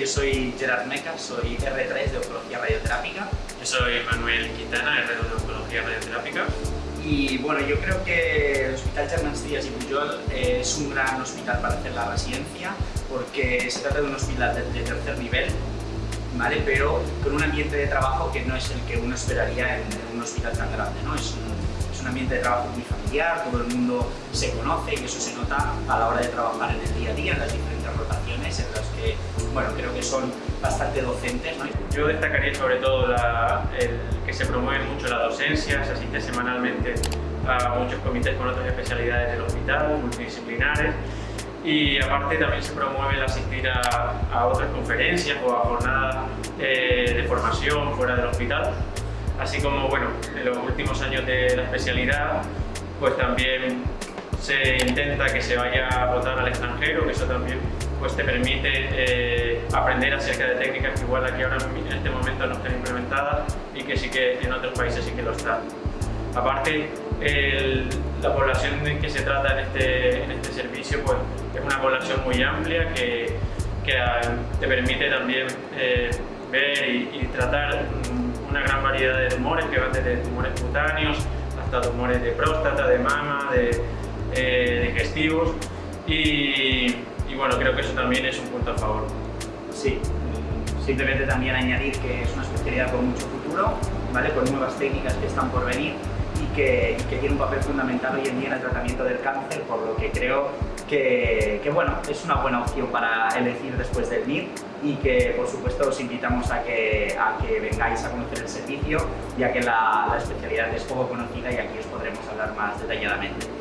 yo soy Gerard Meca, soy R3 de Oncología Radioterápica. Yo soy Manuel Quintana, R2 de Oncología Radioterápica. Y bueno, yo creo que el Hospital Germans Díaz y Pujol es un gran hospital para hacer la residencia porque se trata de un hospital de, tercer nivel, ¿vale? pero con un ambiente de trabajo que no es el que uno esperaría en, un hospital tan grande. ¿no? Es, un, es un ambiente de trabajo muy familiar, todo el mundo se conoce y eso se nota a la hora de trabajar en el día a día, en las diferentes rotaciones en bueno, creo que son bastante docentes. ¿no? Yo destacaría sobre todo el que se promueve mucho la docencia, se asiste semanalmente a muchos comités con otras especialidades del hospital, multidisciplinares, y aparte también se promueve el asistir a, otras conferencias o a jornadas eh, de formación fuera del hospital, así como bueno, en los últimos años de la especialidad pues también se intenta que se vaya a votar al extranjero, que eso también pues te permite eh, aprender acerca de técnicas que igual aquí ahora en este momento no están implementadas y que sí que en otros países sí que lo están. Aparte, la población de que se trata en este, en este servicio pues, es una población muy amplia que, que ah, te permite también eh, ver y, tratar una gran variedad de tumores que van desde tumores cutáneos hasta tumores de próstata, de mama, de, eh, digestivos y, y bueno, creo que eso también es un punto a favor. Sí, simplemente también añadir que es una especialidad con mucho futuro, ¿vale? con nuevas técnicas que están por venir y que, tiene un papel fundamental hoy en día en el tratamiento del cáncer, por lo que creo que, bueno, es una buena opción para elegir después del MIR y que por supuesto os invitamos a que, a que vengáis a conocer el servicio, ya que la especialidad es poco conocida y aquí os podremos hablar más detalladamente.